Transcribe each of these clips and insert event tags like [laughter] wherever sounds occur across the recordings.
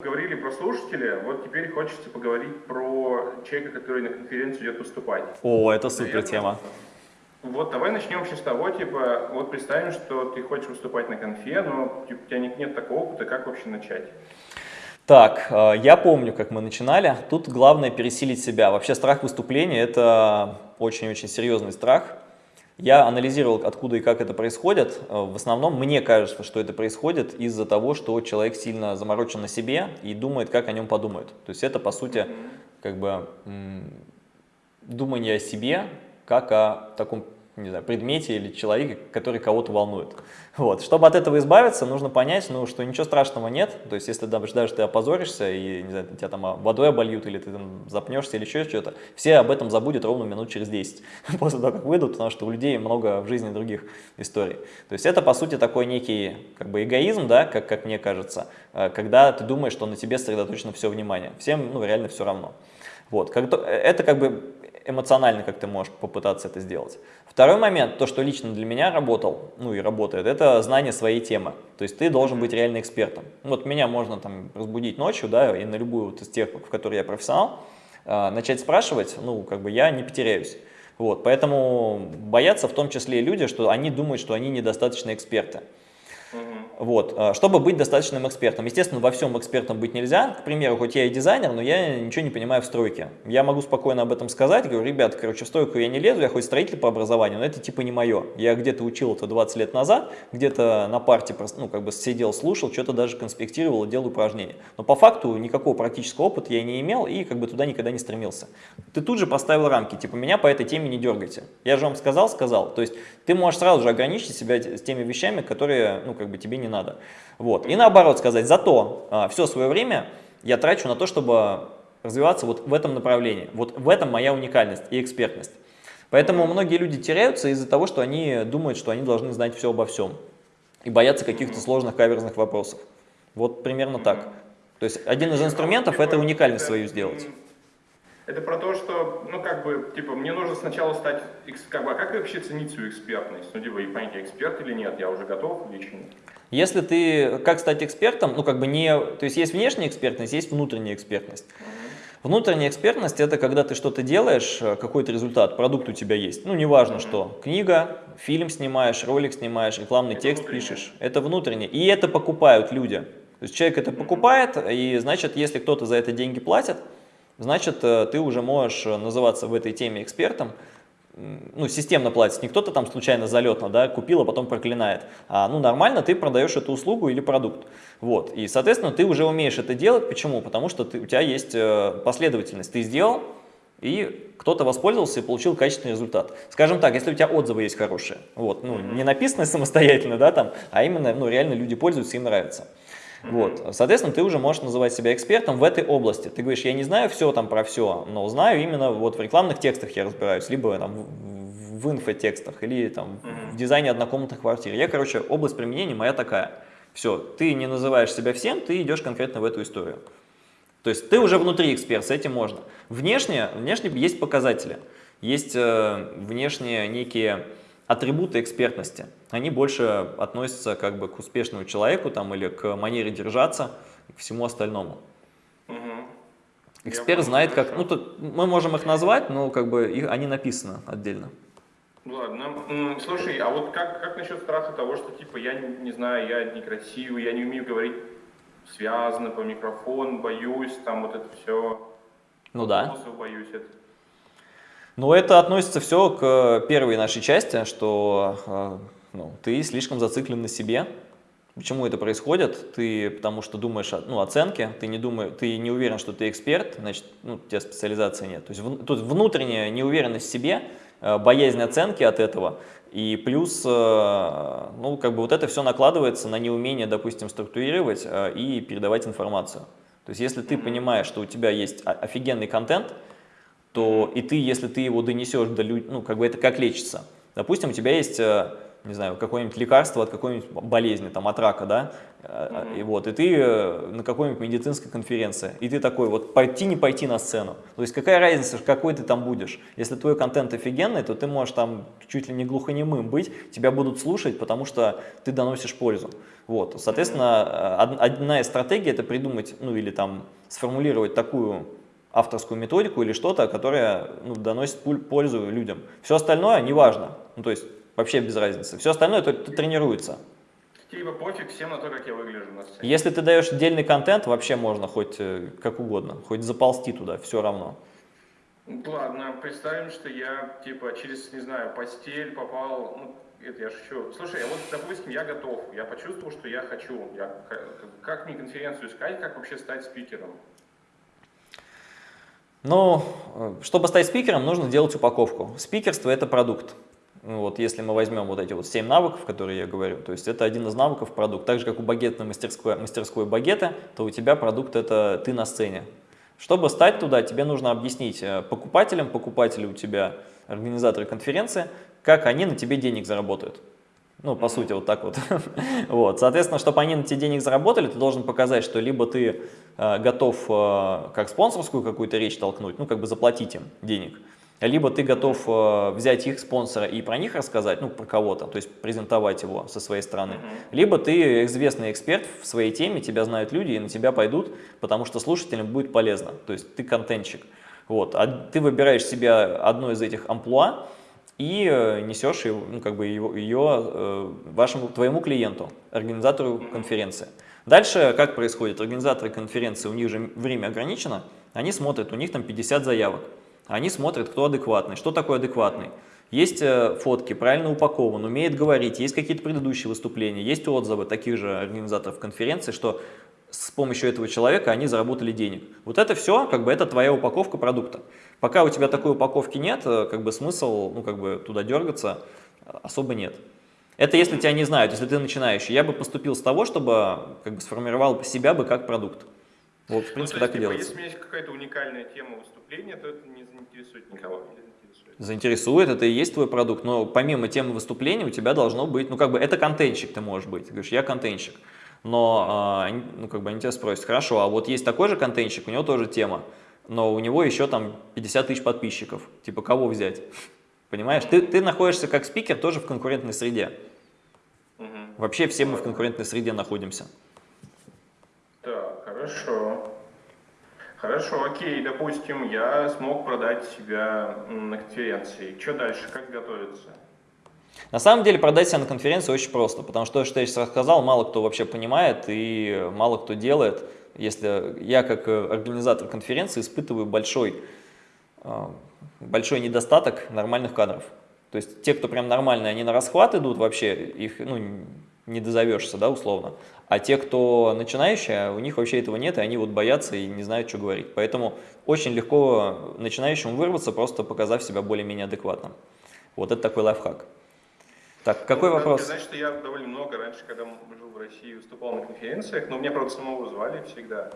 Говорили про слушателя, вот теперь хочется поговорить про человека, который на конференцию идет выступать. О, это супер тема. Вот давай начнем с того, типа, вот представим, что ты хочешь выступать на конфе, но типа, у тебя нет, нет такого опыта, как вообще начать? Так, э, я помню, как мы начинали. Тут главное пересилить себя. Вообще страх выступления – это очень-очень серьезный страх. Я анализировал, откуда и как это происходит. Э, в основном мне кажется, что это происходит из-за того, что человек сильно заморочен на себе и думает, как о нем подумают. То есть это, по сути, как бы думание о себе, как о таком не знаю, предмете или человеке, который кого-то волнует. Вот. Чтобы от этого избавиться, нужно понять, ну, что ничего страшного нет. То есть, если даже, даже ты опозоришься, и не знаю, тебя там водой обольют, или ты там запнешься, или еще что-то, все об этом забудут ровно минут через 10, [laughs] после того, как выйдут, потому что у людей много в жизни других историй. То есть, это, по сути, такой некий как бы эгоизм, да, как, как мне кажется, э, когда ты думаешь, что на тебе сосредоточено все внимание. Всем, ну, реально все равно. Вот. Это как бы эмоционально, как ты можешь попытаться это сделать. Второй момент, то, что лично для меня работал, ну и работает, это знание своей темы. То есть ты должен быть реально экспертом. Вот меня можно там разбудить ночью, да, и на любую вот из тех, в которой я профессионал, э, начать спрашивать, ну, как бы я не потеряюсь. Вот, поэтому боятся в том числе и люди, что они думают, что они недостаточно эксперты. Вот. А, чтобы быть достаточным экспертом. Естественно, во всем экспертом быть нельзя. К примеру, хоть я и дизайнер, но я ничего не понимаю в стройке. Я могу спокойно об этом сказать. Говорю, ребят, короче, в стройку я не лезу, я хоть строитель по образованию, но это типа не мое. Я где-то учил это 20 лет назад, где-то на парте ну, как бы сидел, слушал, что-то даже конспектировал делал упражнения. Но по факту никакого практического опыта я не имел и как бы туда никогда не стремился. Ты тут же поставил рамки, типа меня по этой теме не дергайте. Я же вам сказал, сказал. То есть ты можешь сразу же ограничить себя с теми вещами, которые ну, как бы тебе не надо. Вот. И наоборот сказать, зато а, все свое время я трачу на то, чтобы развиваться вот в этом направлении. Вот в этом моя уникальность и экспертность. Поэтому многие люди теряются из-за того, что они думают, что они должны знать все обо всем. И боятся каких-то сложных каверзных вопросов. Вот примерно так. То есть один из инструментов – это уникальность свою сделать. Это про то, что, ну, как бы, типа, мне нужно сначала стать, как бы, а как вообще ценить свою экспертность? Ну, типа, и понять, я эксперт или нет, я уже готов лично. Если ты, как стать экспертом, ну, как бы не, то есть есть внешняя экспертность, есть внутренняя экспертность. Внутренняя экспертность – это когда ты что-то делаешь, э, какой-то результат, продукт у тебя есть. Ну, неважно что, книга, фильм снимаешь, ролик снимаешь, рекламный это текст внутреннее. пишешь. Это внутреннее. И это покупают люди. То есть человек это покупает, и значит, если кто-то за это деньги платит, значит, э, ты уже можешь э, называться в этой теме экспертом, ну, системно платит, не кто-то там случайно залетно, да, купил, а потом проклинает, а, ну, нормально ты продаешь эту услугу или продукт, вот, и, соответственно, ты уже умеешь это делать, почему? Потому что ты, у тебя есть э, последовательность, ты сделал, и кто-то воспользовался и получил качественный результат. Скажем так, если у тебя отзывы есть хорошие, вот, ну, не написанные [laughs] самостоятельно, да, там, а именно, ну, реально люди пользуются, им нравится. Вот. Соответственно, ты уже можешь называть себя экспертом в этой области. Ты говоришь, я не знаю все там про все, но знаю именно вот в рекламных текстах я разбираюсь, либо там в, инфотекстах, или там в дизайне однокомнатных квартир. Я, короче, область применения моя такая. Все, ты не называешь себя всем, ты идешь конкретно в эту историю. То есть ты уже внутри эксперт, с этим можно. Внешне, внешне есть показатели, есть э, внешние некие атрибуты экспертности, они больше относятся как бы к успешному человеку там, или к манере держаться, к всему остальному. Угу. Эксперт знает, как... Ну, тут мы можем их назвать, но как бы их, они написаны отдельно. Ладно. Слушай, а вот как, как насчет страха того, что типа я не, не знаю, я некрасивый, я не умею говорить связано по микрофону, боюсь, там вот это все. Ну да. Боюсь это. Ну, это относится все к первой нашей части, что э, ну, ты слишком зациклен на себе. Почему это происходит? Ты потому что думаешь о ну, оценке, ты не, думаешь, ты не уверен, что ты эксперт, значит, ну, у тебя специализации нет. То есть в, тут внутренняя неуверенность в себе, э, боязнь оценки от этого, и плюс, э, ну, как бы вот это все накладывается на неумение, допустим, структурировать и передавать информацию. То есть если ты понимаешь, что у тебя есть офигенный контент, то и ты, если ты его донесешь до людей, ну, как бы это как лечится. Допустим, у тебя есть, э, не знаю, какое-нибудь лекарство от какой-нибудь болезни, там, от рака, да, mm -hmm. и вот, и ты на какой-нибудь медицинской конференции, и ты такой, вот, пойти, не пойти на сцену, то есть какая разница, какой ты там будешь, если твой контент офигенный, то ты можешь там чуть ли не глухонемым быть, тебя будут слушать, потому что ты доносишь пользу, вот, соответственно, одна из стратегий это придумать, ну, или там сформулировать такую авторскую методику или что-то, которое ну, доносит пользу людям. Все остальное неважно, ну, то есть вообще без разницы. Все остальное это, это тренируется. Типа пофиг всем на то, как я выгляжу на сцене. Если ты даешь отдельный контент, вообще можно хоть э, как угодно, хоть заползти туда, все равно. Ладно, представим, что я типа через, не знаю, постель попал, ну, это я шучу. Слушай, а вот, допустим, я готов, я почувствовал, что я хочу. Я, как мне конференцию искать, как вообще стать спикером? Ну, э, чтобы стать спикером, нужно делать упаковку. Спикерство – это продукт. Вот, если мы возьмем вот эти вот 7 навыков, которые я говорю, то есть это один из навыков продукт. Так же, как у багетной мастерской, мастерской багета, то у тебя продукт – это ты на сцене. Чтобы стать туда, тебе нужно объяснить э, покупателям, покупатели у тебя, организаторы конференции, как они на тебе денег заработают. Ну, по сути, вот так вот. [laughs] вот. Соответственно, чтобы они на тебе денег заработали, ты должен показать, что либо ты э, готов э, как спонсорскую какую-то речь толкнуть, ну, как бы заплатить им денег, либо ты готов э, взять их спонсора и про них рассказать, ну, про кого-то, то есть презентовать его со своей стороны, либо ты известный эксперт в своей теме, тебя знают люди и на тебя пойдут, потому что слушателям будет полезно, то есть ты контентчик. Вот. А ты выбираешь себе одно из этих амплуа, и э, несешь ее, ну, как бы ее, ее э, вашему, твоему клиенту, организатору конференции. Дальше как происходит? Организаторы конференции, у них же время ограничено, они смотрят, у них там 50 заявок. Они смотрят, кто адекватный. Что такое адекватный? Есть э, фотки, правильно упакован, умеет говорить, есть какие-то предыдущие выступления, есть отзывы таких же организаторов конференции, что с помощью этого человека они заработали денег. Вот это все, как бы, это твоя упаковка продукта. Пока у тебя такой упаковки нет, э, как бы смысл, ну, как бы, туда дергаться э, особо нет. Это если тебя не знают, если ты начинающий. Я бы поступил с того, чтобы, как бы, сформировал себя бы как продукт. Вот, в принципе, ну, так и типа, делается. Если у меня есть какая-то уникальная тема выступления, то это не заинтересует никого. Заинтересует, это и есть твой продукт, но помимо темы выступления у тебя должно быть, ну как бы это контентщик ты можешь быть, ты говоришь, я контентщик но а, ну, как бы они тебя спросят, хорошо, а вот есть такой же контентчик, у него тоже тема, но у него еще там 50 тысяч подписчиков, типа кого взять? [laughs] Понимаешь, ты, ты находишься как спикер тоже в конкурентной среде. Угу. Вообще все мы в конкурентной среде находимся. Так, хорошо. Хорошо, окей, допустим, я смог продать себя на конференции. Что дальше, как готовиться? На самом деле продать себя на конференции очень просто, потому что то, что я сейчас рассказал, мало кто вообще понимает и мало кто делает. Если я как э, организатор конференции испытываю большой, э, большой недостаток нормальных кадров. То есть те, кто прям нормальные, они на расхват идут вообще, их ну, не дозовешься, да, условно. А те, кто начинающие, у них вообще этого нет, и они вот боятся и не знают, что говорить. Поэтому очень легко начинающему вырваться, просто показав себя более-менее адекватным. Вот это такой лайфхак. Так, какой ну, вопрос? Сказать, что я довольно много раньше, когда жил в России, выступал на конференциях, но меня, правда, самого звали всегда.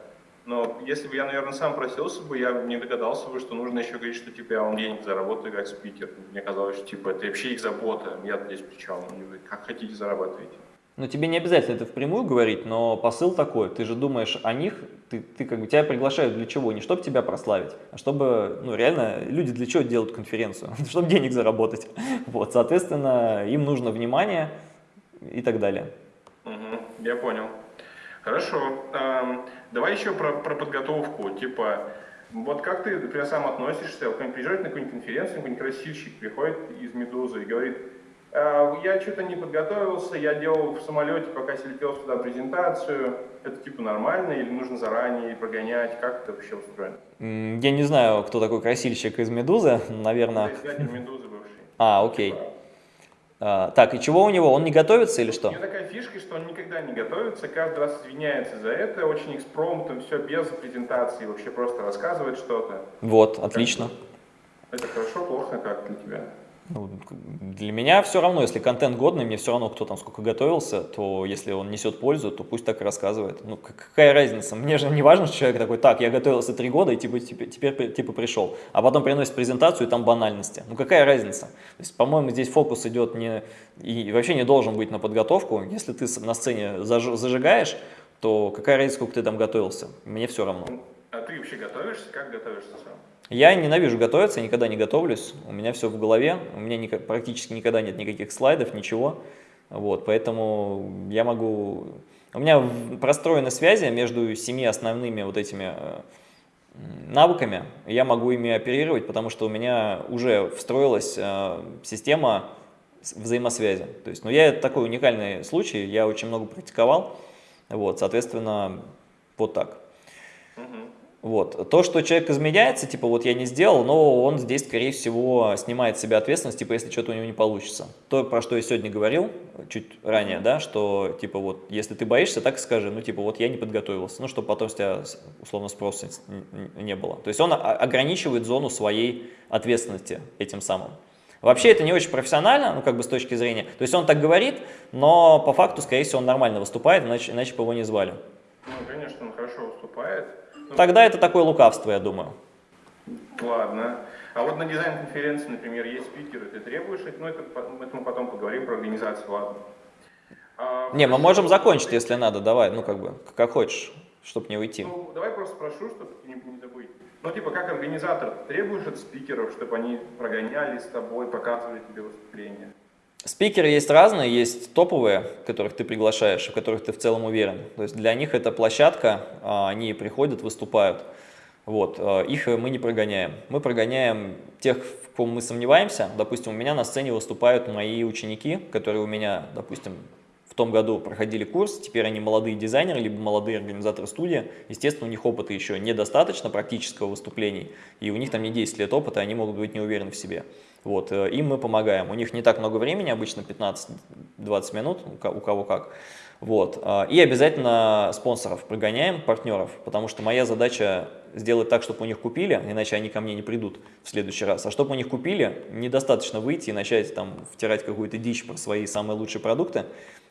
Но если бы я, наверное, сам просился бы, я не догадался бы, что нужно еще говорить, что типа я вам денег заработаю как спикер. Мне казалось, что типа это вообще их забота, я здесь при чем, как хотите зарабатывайте. Ну, тебе не обязательно это впрямую говорить, но посыл такой. Ты же думаешь о них, ты, ты как бы тебя приглашают для чего? Не чтобы тебя прославить, а чтобы, ну, реально, люди для чего делают конференцию? [laughs] чтобы денег заработать. Вот, соответственно, им нужно внимание и так далее. Угу, я понял. Хорошо. Эм, давай еще про, про подготовку. Типа, вот как ты, например, сам относишься, приезжает на какую-нибудь конференцию, какой-нибудь красивщик приходит из «Медузы» и говорит, я что-то не подготовился, я делал в самолете, пока летел сюда презентацию. Это типа нормально или нужно заранее прогонять? Как это вообще устроено? Я не знаю, кто такой красильщик из «Медузы», наверное. Это «Медузы» бывший. А, окей. А, так, и чего у него? Он не готовится или что? У него такая фишка, что он никогда не готовится, каждый раз извиняется за это, очень экспромтом, все без презентации, вообще просто рассказывает что-то. Вот, отлично. Это хорошо, плохо, как для тебя? Ну, для меня все равно, если контент годный, мне все равно, кто там сколько готовился, то если он несет пользу, то пусть так и рассказывает. Ну, какая разница? Мне же не важно, что человек такой, так, я готовился три года и типа, теперь, теперь типа пришел, а потом приносит презентацию и там банальности. Ну, какая разница? То есть, по-моему, здесь фокус идет не, и вообще не должен быть на подготовку. Если ты на сцене заж, зажигаешь, то какая разница, сколько ты там готовился? Мне все равно. А ты вообще готовишься? Как готовишься сам? Я ненавижу готовиться, никогда не готовлюсь, у меня все в голове, у меня ни, практически никогда нет никаких слайдов, ничего, вот, поэтому я могу... У меня простроены связи между семи основными вот этими э, навыками, я могу ими оперировать, потому что у меня уже встроилась э, система взаимосвязи. То есть, ну, я такой уникальный случай, я очень много практиковал, вот, соответственно, вот так. Вот. То, что человек изменяется, типа вот я не сделал, но он здесь, скорее всего, снимает с себя ответственность, типа если что-то у него не получится. То, про что я сегодня говорил, чуть ранее, да, что типа вот если ты боишься, так скажи, ну типа вот я не подготовился, ну чтобы потом с тебя условно спроса не было. То есть он ограничивает зону своей ответственности этим самым. Вообще это не очень профессионально, ну как бы с точки зрения, то есть он так говорит, но по факту, скорее всего, он нормально выступает, иначе, иначе бы его не звали. Ну, конечно, он хорошо выступает, Тогда это такое лукавство, я думаю. Ладно. А вот на дизайн-конференции, например, есть спикеры, ты требуешь, ну это, это мы потом поговорим про организацию, ладно. А, не, мы можем закончить, если надо, давай, ну как бы, как хочешь, чтобы не уйти. Ну, давай просто спрошу, чтобы не, не забыть. Ну, типа, как организатор, требуешь от спикеров, чтобы они прогоняли с тобой, показывали тебе выступления? Спикеры есть разные, есть топовые, которых ты приглашаешь, в которых ты в целом уверен. То есть для них это площадка, а, они приходят, выступают. Вот, а, их мы не прогоняем. Мы прогоняем тех, в ком мы сомневаемся. Допустим, у меня на сцене выступают мои ученики, которые у меня, допустим, в том году проходили курс, теперь они молодые дизайнеры, либо молодые организаторы студии. Естественно, у них опыта еще недостаточно практического выступлений, и у них там не 10 лет опыта, они могут быть не уверены в себе. Вот, э, им мы помогаем. У них не так много времени, обычно 15-20 минут, у кого как. Вот. Э, и обязательно спонсоров прогоняем, партнеров, потому что моя задача сделать так, чтобы у них купили, иначе они ко мне не придут в следующий раз. А чтобы у них купили, недостаточно выйти и начать там втирать какую-то дичь про свои самые лучшие продукты,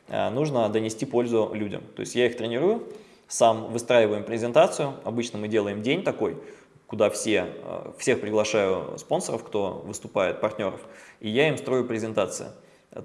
э, нужно донести пользу людям. То есть я их тренирую, сам выстраиваем презентацию, обычно мы делаем день такой, куда все, э, всех приглашаю спонсоров, кто выступает, партнеров, и я им строю презентации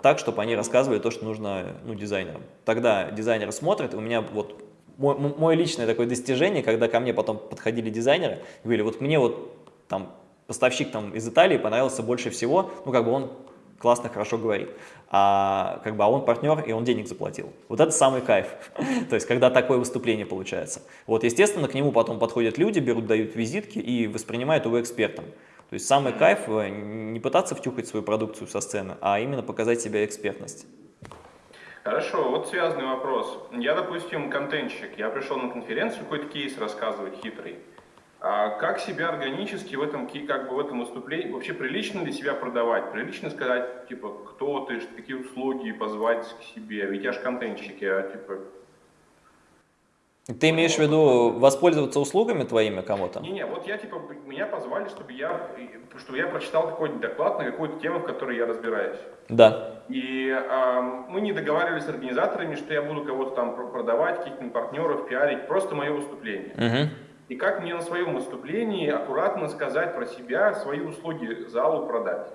так, чтобы они рассказывали то, что нужно ну, дизайнерам. Тогда дизайнеры смотрят, у меня вот мой, мое личное такое достижение, когда ко мне потом подходили дизайнеры, говорили, вот мне вот там поставщик там из Италии понравился больше всего, ну как бы он классно, хорошо говорит а как бы а он партнер, и он денег заплатил. Вот это самый кайф, [laughs] то есть когда такое выступление получается. Вот, естественно, к нему потом подходят люди, берут, дают визитки и воспринимают его экспертом. То есть самый кайф э, не пытаться втюхать свою продукцию со сцены, а именно показать себя экспертность. Хорошо, вот связанный вопрос. Я, допустим, контентщик, я пришел на конференцию какой-то кейс рассказывать хитрый. А как себя органически в этом, как бы в этом выступлении, вообще прилично ли себя продавать? Прилично сказать, типа, кто ты, какие услуги позвать к себе? Ведь я же контентщик, я, типа... Ты имеешь в виду воспользоваться услугами твоими кому-то? Не-не, вот я, типа, меня позвали, чтобы я, чтобы я прочитал какой-нибудь доклад на какую-то тему, в которой я разбираюсь. Да. И э, мы не договаривались с организаторами, что я буду кого-то там продавать, каких-то партнеров, пиарить, просто мое выступление. Угу и как мне на своем выступлении аккуратно сказать про себя, свои услуги залу продать.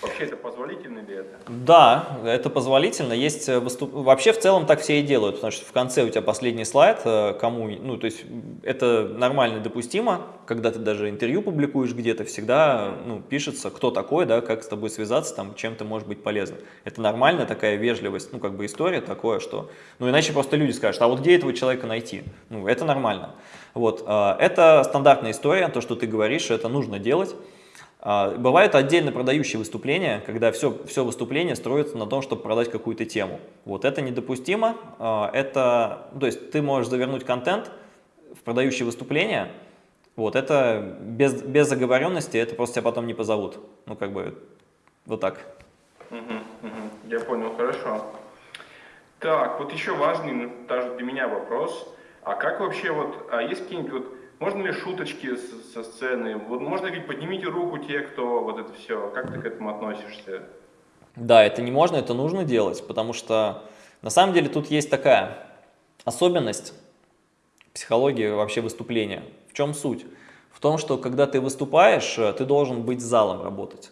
Вообще это позволительно ли это? Да, это позволительно. Есть э, выступ... Вообще в целом так все и делают, потому что в конце у тебя последний слайд, э, кому, ну то есть это нормально допустимо, когда ты даже интервью публикуешь где-то, всегда ну, пишется, кто такой, да, как с тобой связаться, там, чем ты можешь быть полезным. Это нормальная такая вежливость, ну как бы история такое, что, ну иначе просто люди скажут, а вот где этого человека найти? Ну это нормально. Вот, э, это стандартная история, то, что ты говоришь, это нужно делать. А, бывают отдельно продающие выступления, когда все, все выступление строится на том, чтобы продать какую-то тему. Вот это недопустимо. А, это, то есть ты можешь завернуть контент в продающие выступления, вот это без, без заговоренности, это просто тебя потом не позовут. Ну, как бы, вот так. Угу. Я понял, хорошо. Так, вот еще важный, даже для меня вопрос. А как вообще вот, а есть какие-нибудь вот можно ли шуточки со сцены? Вот можно ли поднимите руку те, кто вот это все? Как ты к этому относишься? Да, это не можно, это нужно делать, потому что на самом деле тут есть такая особенность психологии вообще выступления. В чем суть? В том, что когда ты выступаешь, ты должен быть с залом работать.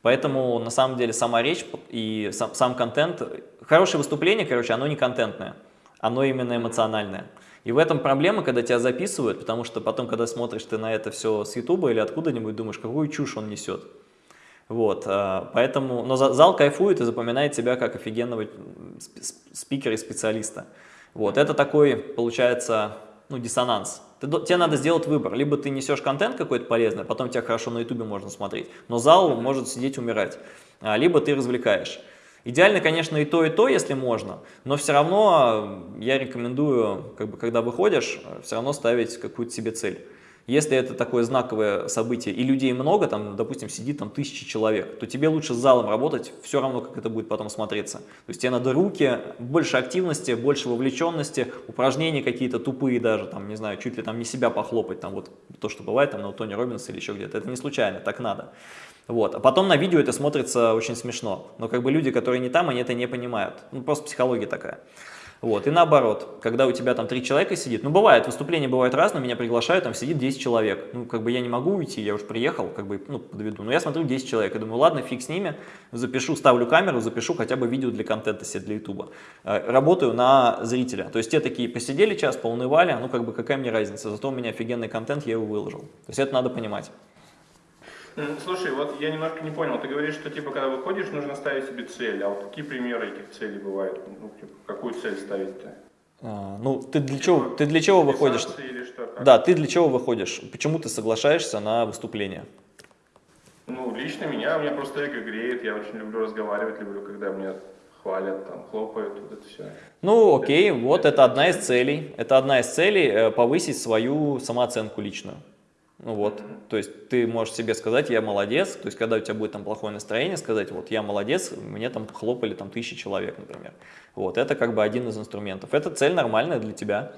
Поэтому на самом деле сама речь и сам, сам контент, хорошее выступление, короче, оно не контентное, оно именно эмоциональное. И в этом проблема, когда тебя записывают, потому что потом, когда смотришь ты на это все с Ютуба или откуда-нибудь, думаешь, какую чушь он несет. Вот, а, поэтому, но зал кайфует и запоминает себя как офигенного спикера и специалиста. Вот, это такой, получается, ну, диссонанс. Ты, тебе надо сделать выбор. Либо ты несешь контент какой-то полезный, потом тебя хорошо на ютубе можно смотреть, но зал может сидеть умирать. А, либо ты развлекаешь. Идеально, конечно, и то, и то, если можно, но все равно я рекомендую, как бы, когда выходишь, все равно ставить какую-то себе цель. Если это такое знаковое событие и людей много, там, допустим, сидит там тысячи человек, то тебе лучше с залом работать, все равно, как это будет потом смотреться. То есть тебе надо руки, больше активности, больше вовлеченности, упражнения какие-то тупые даже, там, не знаю, чуть ли там не себя похлопать, там вот то, что бывает там на Тони Робинса или еще где-то. Это не случайно, так надо. Вот. А потом на видео это смотрится очень смешно. Но как бы люди, которые не там, они это не понимают. Ну, просто психология такая. Вот, и наоборот, когда у тебя там три человека сидит, ну бывает, выступления бывают разные, меня приглашают, там сидит 10 человек, ну как бы я не могу уйти, я уж приехал, как бы, ну подведу, но я смотрю 10 человек, и думаю, ладно, фиг с ними, запишу, ставлю камеру, запишу хотя бы видео для контента себе для ютуба. Э, работаю на зрителя, то есть те такие посидели час, поунывали, ну как бы какая мне разница, зато у меня офигенный контент, я его выложил. То есть это надо понимать. Слушай, вот я немножко не понял. Ты говоришь, что типа когда выходишь, нужно ставить себе цель. А вот какие примеры этих целей бывают? Ну, типа, какую цель ставить-то? А, ну, ты для чего, ты для чего выходишь? Или что, как? Да, ты для чего выходишь? Почему ты соглашаешься на выступление? Ну, лично меня, меня просто эго греет, я очень люблю разговаривать, люблю, когда меня хвалят, там, хлопают, вот это все. Ну, окей, вот это одна из целей. Это одна из целей э, повысить свою самооценку личную. Ну вот, то есть ты можешь себе сказать, я молодец, то есть когда у тебя будет там плохое настроение, сказать, вот я молодец, мне там хлопали там тысячи человек, например. Вот, это как бы один из инструментов. Это цель нормальная для тебя.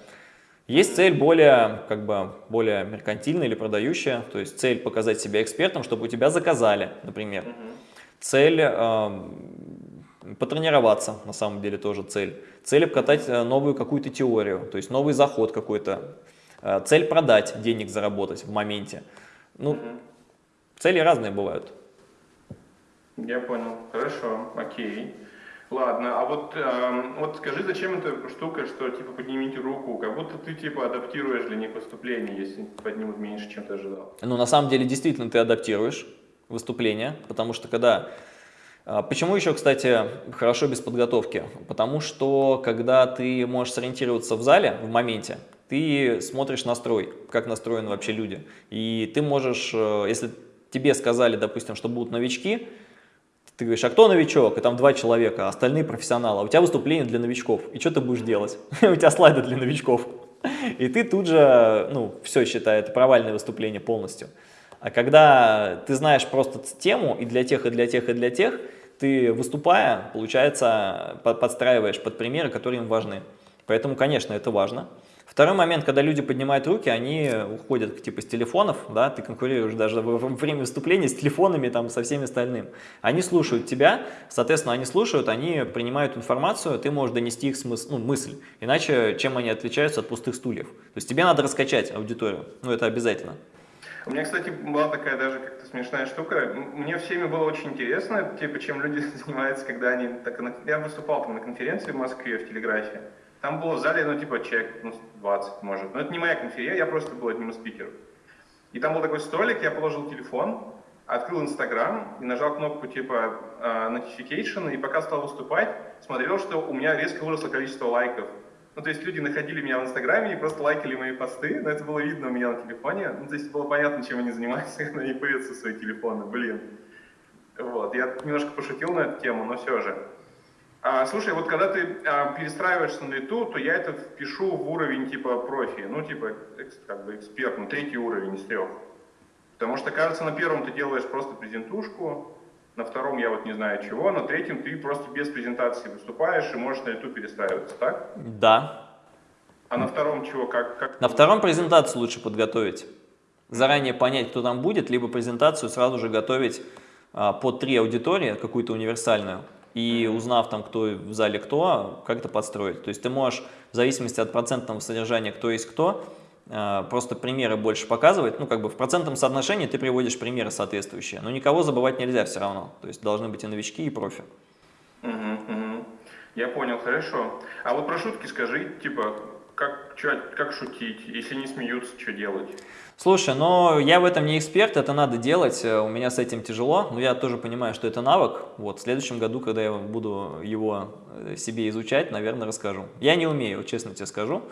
Есть цель более, как бы, более меркантильная или продающая, то есть цель показать себя экспертом, чтобы у тебя заказали, например. Цель э, потренироваться, на самом деле тоже цель. Цель обкатать э, новую какую-то теорию, то есть новый заход какой-то, цель продать, денег заработать в моменте. Ну, угу. цели разные бывают. Я понял. Хорошо, окей. Ладно, а вот, э, вот скажи, зачем эта штука, что типа поднимите руку, как будто ты типа адаптируешь для них выступление, если поднимут меньше, чем ты ожидал. Ну, на самом деле, действительно, ты адаптируешь выступление, потому что когда... Э, почему еще, кстати, хорошо без подготовки? Потому что, когда ты можешь сориентироваться в зале, в моменте, ты смотришь настрой, как настроены вообще люди. И ты можешь, э, если тебе сказали, допустим, что будут новички, ты говоришь, а кто новичок? И там два человека, а остальные профессионалы. А у тебя выступление для новичков. И что ты будешь делать? [laughs] у тебя слайды для новичков. И ты тут же, ну, все считай, это провальное выступление полностью. А когда ты знаешь просто тему и для тех, и для тех, и для тех, ты выступая, получается, подстраиваешь под примеры, которые им важны. Поэтому, конечно, это важно. Второй момент, когда люди поднимают руки, они уходят типа с телефонов, да, ты конкурируешь даже во время выступления с телефонами, там, со всеми остальным. Они слушают тебя, соответственно, они слушают, они принимают информацию, ты можешь донести их смысл, ну, мысль. Иначе, чем они отличаются от пустых стульев? То есть тебе надо раскачать аудиторию, ну, это обязательно. У меня, кстати, была такая даже как-то смешная штука. Мне всеми было очень интересно, типа, чем люди [laughs] занимаются, когда они... Так, я выступал там на конференции в Москве в телеграфе. Там было в зале, ну, типа, человек, ну, 20, может. Но это не моя конференция, я просто был одним из спикеров. И там был такой столик, я положил телефон, открыл Инстаграм и нажал кнопку типа uh, Notification, и пока стал выступать, смотрел, что у меня резко выросло количество лайков. Ну, то есть люди находили меня в Инстаграме и просто лайкали мои посты, но это было видно у меня на телефоне. Ну, то есть было понятно, чем они занимаются, [laughs] когда они появятся свои телефоны, блин. Вот, я немножко пошутил на эту тему, но все же. А, слушай, вот когда ты а, перестраиваешься на лету, то я это впишу в уровень типа профи, ну типа как бы эксперт, ну третий уровень из трех. Потому что, кажется, на первом ты делаешь просто презентушку, на втором я вот не знаю чего, на третьем ты просто без презентации выступаешь и можешь на лету перестраиваться, так? Да. А на втором чего? Как, как... На втором презентацию лучше подготовить. Заранее понять, кто там будет, либо презентацию сразу же готовить а, под три аудитории, какую-то универсальную, и узнав там, кто в зале кто, как это подстроить. То есть ты можешь, в зависимости от процентного содержания, кто есть кто, а, просто примеры больше показывать, ну как бы в процентном соотношении ты приводишь примеры соответствующие, но никого забывать нельзя все равно, то есть должны быть и новички, и профи. Угу, угу. Я понял, хорошо. А вот про шутки скажи, типа, как, чё, как шутить, если не смеются, что делать? Слушай, но я в этом не эксперт, это надо делать, э, у меня с этим тяжело, но я тоже понимаю, что это навык. Вот в следующем году, когда я буду его э, себе изучать, наверное, расскажу. Я не умею, честно тебе скажу,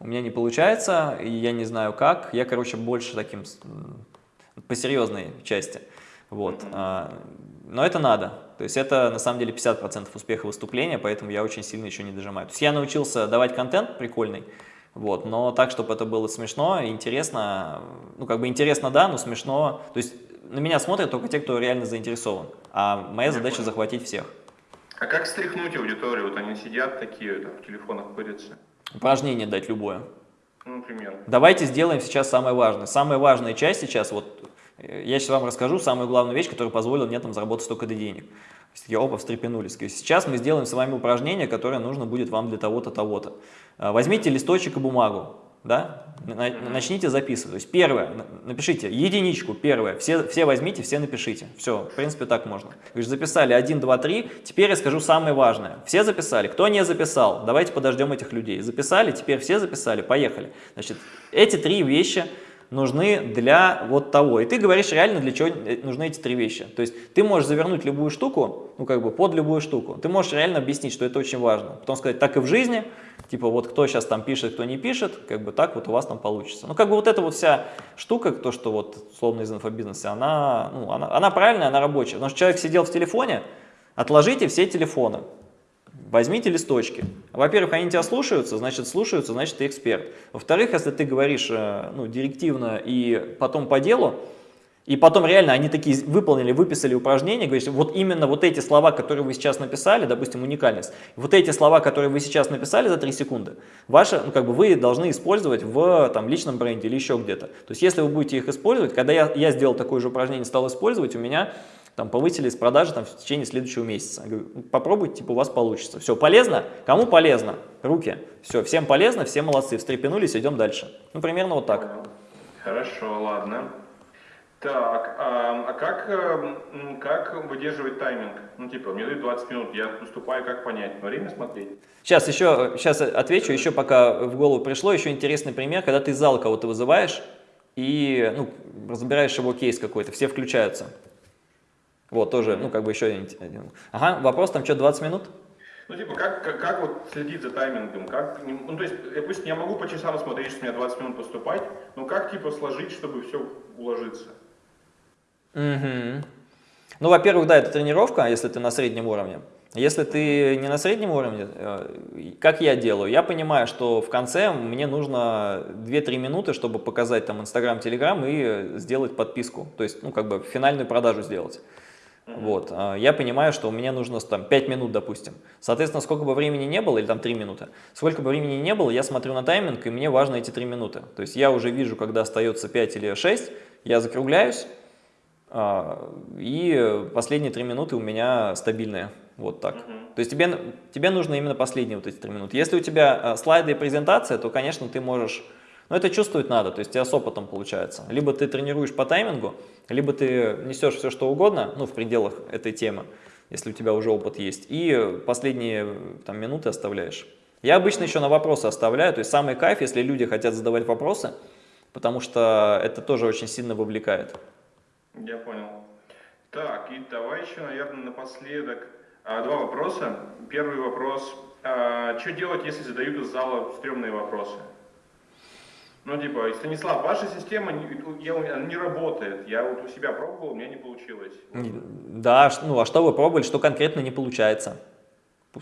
у меня не получается, и я не знаю как. Я, короче, больше таким по серьезной части. Вот. Mm -hmm. Но это надо. То есть это на самом деле 50% успеха выступления, поэтому я очень сильно еще не дожимаю. То есть я научился давать контент прикольный, вот, но так, чтобы это было смешно, интересно, ну как бы интересно, да, но смешно. То есть на меня смотрят только те, кто реально заинтересован, а моя задача захватить всех. А как стряхнуть аудиторию? Вот они сидят такие, там, в телефонах пырятся. Упражнение дать любое. Ну, например. Давайте сделаем сейчас самое важное. Самая важная часть сейчас, вот я сейчас вам расскажу самую главную вещь, которая позволила мне там заработать столько денег. Я опа, встрепенулись. Сейчас мы сделаем с вами упражнение, которое нужно будет вам для того-то, того-то. А, возьмите листочек и бумагу, да? начните записывать. То есть первое, напишите единичку, первое, все, все возьмите, все напишите. Все, в принципе, так можно. Же записали 1, 2, 3, теперь я скажу самое важное. Все записали, кто не записал, давайте подождем этих людей. Записали, теперь все записали, поехали. Значит, эти три вещи нужны для вот того. И ты говоришь реально, для чего нужны эти три вещи. То есть ты можешь завернуть любую штуку, ну как бы под любую штуку. Ты можешь реально объяснить, что это очень важно. Потом сказать, так и в жизни, типа вот кто сейчас там пишет, кто не пишет, как бы так вот у вас там получится. Ну как бы вот эта вот вся штука, то, что вот словно из инфобизнеса, она, ну, она, она правильная, она рабочая. Потому что человек сидел в телефоне, отложите все телефоны. Возьмите листочки. Во-первых, они тебя слушаются, значит слушаются, значит ты эксперт. Во-вторых, если ты говоришь э, ну, директивно и потом по делу, и потом реально они такие выполнили, выписали упражнения, говоришь, вот именно вот эти слова, которые вы сейчас написали, допустим, уникальность, вот эти слова, которые вы сейчас написали за 3 секунды, ваши, ну, как бы вы должны использовать в там, личном бренде или еще где-то. То есть если вы будете их использовать, когда я, я сделал такое же упражнение, стал использовать, у меня там повысились продажи там, в течение следующего месяца. Я говорю, «Ну, попробуйте, типа у вас получится. Все, полезно? Кому полезно? Руки. Все, всем полезно, все молодцы, встрепенулись, идем дальше. Ну, примерно вот так. Хорошо, ладно. Так, а, а как, эм, как выдерживать тайминг? Ну, типа, мне дают 20 минут, я выступаю, как понять? Время смотреть? Сейчас еще, сейчас отвечу, еще пока в голову пришло, еще интересный пример, когда ты из зала кого-то вызываешь и ну, разбираешь его кейс какой-то, все включаются. Вот, тоже, ну, как бы еще один. Ага, вопрос, там что, 20 минут? Ну, типа, как, как, как вот следить за таймингом? Как, ну, то есть, допустим, я могу по часам смотреть, что у меня 20 минут поступать, но как, типа, сложить, чтобы все уложиться? Угу. Ну, во-первых, да, это тренировка, если ты на среднем уровне. Если ты не на среднем уровне, э, как я делаю, я понимаю, что в конце мне нужно 2-3 минуты, чтобы показать там Инстаграм, Телеграм и сделать подписку, то есть, ну, как бы финальную продажу сделать. Вот, а я понимаю, что у меня нужно там 5 минут, допустим. Соответственно, сколько бы времени не было, или там 3 минуты, сколько бы времени не было, я смотрю на тайминг, и мне важно эти 3 минуты. То есть я уже вижу, когда остается 5 или 6, я закругляюсь, а, и последние 3 минуты у меня стабильные. Вот так. То есть тебе, тебе нужно именно последние вот эти 3 минуты. Если у тебя а, слайды и презентация, то, конечно, ты можешь но это чувствовать надо, то есть тебя с опытом получается. Либо ты тренируешь по таймингу, либо ты несешь все что угодно, ну, в пределах этой темы, если у тебя уже опыт есть, и последние там, минуты оставляешь. Я обычно еще на вопросы оставляю, то есть самый кайф, если люди хотят задавать вопросы, потому что это тоже очень сильно вовлекает. Я понял. Так, и давай еще, наверное, напоследок а, два вопроса. Первый вопрос. А, что делать, если задают из зала стрёмные вопросы? Ну, типа, Станислав, ваша система не, не работает. Я вот у себя пробовал, у меня не получилось. Да, ну а что вы пробовали, что конкретно не получается?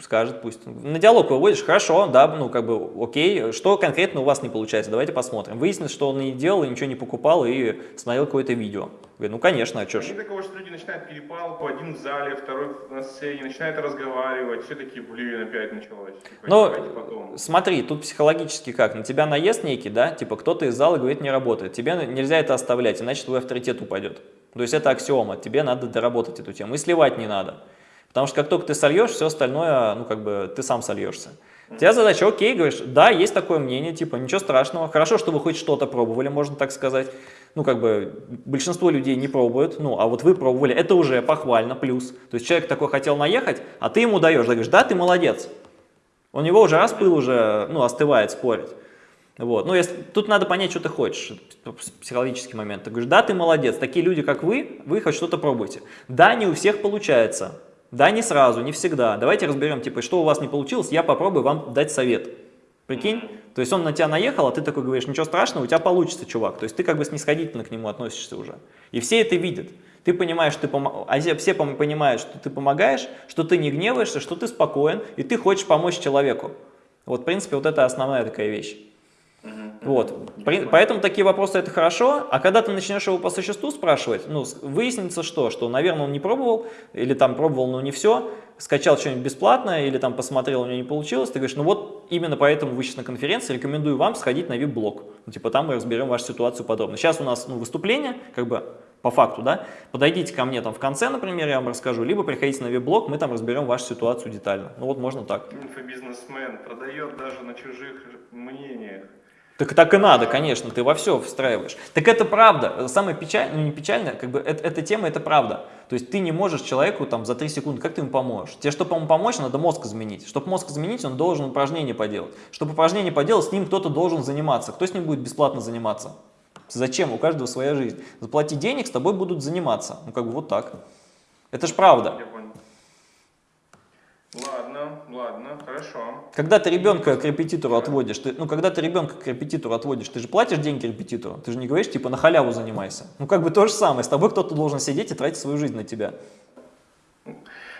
Скажет, пусть. На диалог выводишь, хорошо, да, ну как бы окей, что конкретно у вас не получается, давайте посмотрим. Выяснилось, что он не делал, ничего не покупал и смотрел какое-то видео. Говорит, ну конечно, а что ж. Такого, что люди начинают перепалку, один в зале, второй на сцене, начинают разговаривать, все такие, блин, опять началось. Типа, Но смотри, тут психологически как, на тебя наезд некий, да, типа кто-то из зала говорит, не работает, тебе нельзя это оставлять, иначе твой авторитет упадет. То есть это аксиома, тебе надо доработать эту тему, и сливать не надо. Потому что как только ты сольешь, все остальное, ну, как бы, ты сам сольешься. У тебя задача, окей, говоришь, да, есть такое мнение, типа, ничего страшного, хорошо, что вы хоть что-то пробовали, можно так сказать. Ну, как бы, большинство людей не пробуют, ну, а вот вы пробовали, это уже похвально, плюс. То есть человек такой хотел наехать, а ты ему даешь, да, говоришь, да, ты молодец. У него уже раз пыл уже, ну, остывает спорить. Вот. Ну, если, тут надо понять, что ты хочешь, психологический момент. Ты говоришь, да, ты молодец, такие люди, как вы, вы хоть что-то пробуйте. Да, не у всех получается, да, не сразу, не всегда. Давайте разберем, типа, что у вас не получилось, я попробую вам дать совет. Прикинь? То есть он на тебя наехал, а ты такой говоришь, ничего страшного, у тебя получится, чувак. То есть ты как бы снисходительно к нему относишься уже. И все это видят. Ты понимаешь, ты пом... а все понимают, что ты помогаешь, что ты не гневаешься, что ты спокоен, и ты хочешь помочь человеку. Вот, в принципе, вот это основная такая вещь. Вот. Поэтому такие вопросы это хорошо, а когда ты начнешь его по существу спрашивать, ну, выяснится что? Что, наверное, он не пробовал, или там пробовал, но не все, скачал что-нибудь бесплатно, или там посмотрел, у него не получилось, ты говоришь, ну вот именно поэтому вы сейчас на конференции, рекомендую вам сходить на VIP-блог. Ну, типа там мы разберем вашу ситуацию подробно. Сейчас у нас ну, выступление, как бы по факту, да, подойдите ко мне там в конце, например, я вам расскажу, либо приходите на веб-блог, мы там разберем вашу ситуацию детально. Ну вот можно так. Инфобизнесмен продает даже на чужих мнениях. Так так и надо, конечно, ты во все встраиваешь. Так это правда. Самое печальное, ну не печальное, как бы это, эта тема, это правда. То есть ты не можешь человеку там за 3 секунды, как ты ему поможешь? Тебе, чтобы ему помочь, надо мозг изменить. Чтобы мозг изменить, он должен упражнение поделать. Чтобы упражнение поделать, с ним кто-то должен заниматься. Кто с ним будет бесплатно заниматься? Зачем? У каждого своя жизнь. Заплати денег, с тобой будут заниматься. Ну как бы вот так. Это же правда. Ладно, ладно, хорошо. Когда ты ребенка к репетитору отводишь, ты, ну когда ты ребенка к репетитору отводишь, ты же платишь деньги репетитору, ты же не говоришь типа на халяву занимайся. Ну как бы то же самое, с тобой кто-то должен сидеть и тратить свою жизнь на тебя.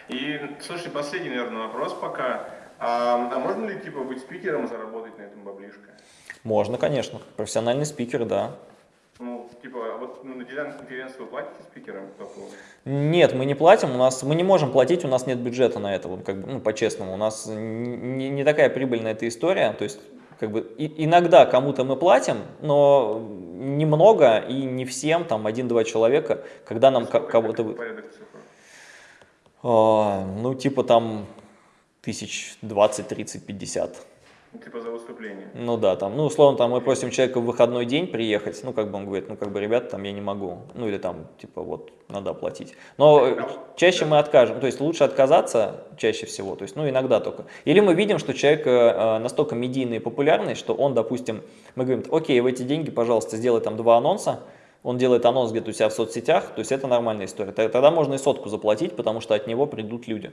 И, слушай, последний, наверное, вопрос пока. А, а можно ли типа быть спикером и заработать на этом баблишко? Можно, конечно. Профессиональный спикер, да. Ну, типа, вот ну, на вы платите спикерам? Нет, мы не платим, у нас, мы не можем платить, у нас нет бюджета на это, вот, как бы, ну, по-честному. У нас не, не такая прибыльная эта история, то есть как бы и, иногда кому-то мы платим, но немного и не всем, там один-два человека, когда нам кого-то... А, ну, типа там тысяч двадцать, тридцать, пятьдесят. Типа за выступление. Ну да, там, ну условно, там мы просим человека в выходной день приехать, ну как бы он говорит, ну как бы, ребята, там я не могу, ну или там, типа вот, надо оплатить. Но чаще мы откажем, то есть лучше отказаться чаще всего, то есть, ну иногда только. Или мы видим, что человек э, настолько медийный и популярный, что он, допустим, мы говорим, окей, в эти деньги, пожалуйста, сделай там два анонса, он делает анонс где-то у себя в соцсетях, то есть это нормальная история. Тогда можно и сотку заплатить, потому что от него придут люди.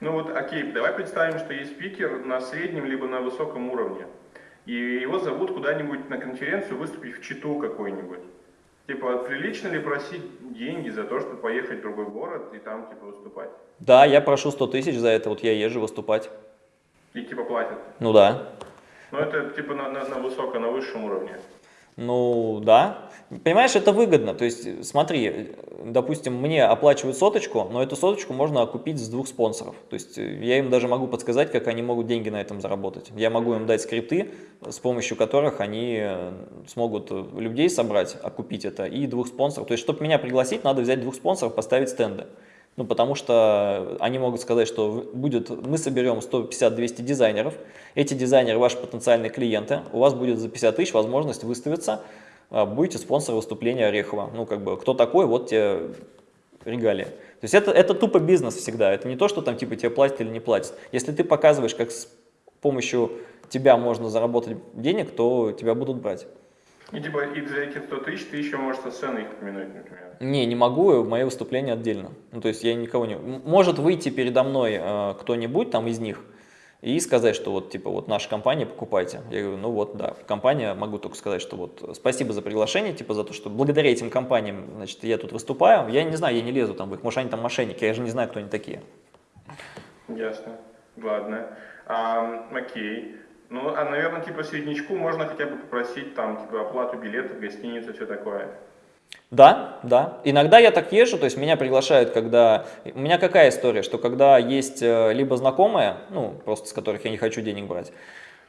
Ну вот, окей, давай представим, что есть спикер на среднем либо на высоком уровне, и его зовут куда-нибудь на конференцию выступить в Читу какой-нибудь. Типа, прилично ли просить деньги за то, чтобы поехать в другой город и там, типа, выступать? Да, я прошу 100 тысяч за это, вот я езжу выступать. И, типа, платят? Ну да. Ну это, типа, на, на, на высоком, на высшем уровне. Ну, да. Понимаешь, это выгодно. То есть, смотри, допустим, мне оплачивают соточку, но эту соточку можно окупить с двух спонсоров. То есть, я им даже могу подсказать, как они могут деньги на этом заработать. Я могу им дать скрипты, с помощью которых они э, смогут людей собрать, окупить это, и двух спонсоров. То есть, чтобы меня пригласить, надо взять двух спонсоров, поставить стенды. Ну, потому что они могут сказать, что будет, мы соберем 150-200 дизайнеров, эти дизайнеры ваши потенциальные клиенты, у вас будет за 50 тысяч возможность выставиться, а, будете спонсором выступления Орехова. Ну, как бы, кто такой, вот тебе регалии. То есть это, это тупо бизнес всегда, это не то, что там типа тебе платят или не платят. Если ты показываешь, как с помощью тебя можно заработать денег, то тебя будут брать. И типа и за эти 100 тысяч ты еще можешь со сцены их упомянуть, например. Не, не могу, мои выступления отдельно. Ну, то есть я никого не... Может выйти передо мной э, кто-нибудь там из них и сказать, что вот, типа, вот наша компания, покупайте. Я говорю, ну вот, да, компания, могу только сказать, что вот спасибо за приглашение, типа, за то, что благодаря этим компаниям, значит, я тут выступаю. Я не знаю, я не лезу там в их, может, они там мошенники, я же не знаю, кто они такие. Ясно. Ладно. А, окей. Ну, а, наверное, типа среднячку можно хотя бы попросить там, типа, оплату билетов, гостиницу, все такое. Да, да. Иногда я так езжу, то есть меня приглашают, когда... У меня какая история, что когда есть э, либо знакомые, ну, просто с которых я не хочу денег брать,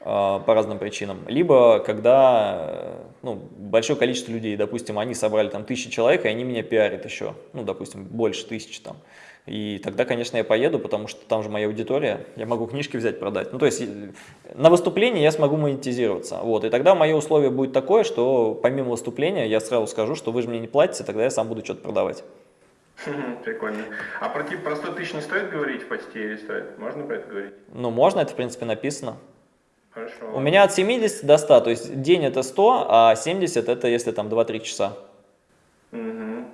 э, по разным причинам, либо когда э, ну, большое количество людей, допустим, они собрали там тысячи человек, и они меня пиарят еще, ну, допустим, больше тысячи там. И тогда, конечно, я поеду, потому что там же моя аудитория, я могу книжки взять, продать. Ну, то есть на выступлении я смогу монетизироваться. Вот, и тогда мое условие будет такое, что помимо выступления я сразу скажу, что вы же мне не платите, тогда я сам буду что-то продавать. Прикольно. А про, про 100 тысяч не стоит говорить в посте или стоит? Можно про это говорить? Ну, можно, это, в принципе, написано. Хорошо. У меня от 70 до 100, то есть день это 100, а 70 это если там 2-3 часа. Угу.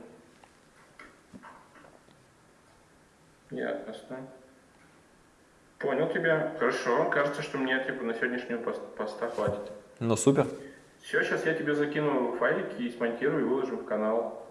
Ясно. Понял тебя. Хорошо. Кажется, что мне типа на сегодняшнего пост поста хватит. Ну, супер. Все, сейчас я тебе закину файлики и смонтирую и выложим в канал.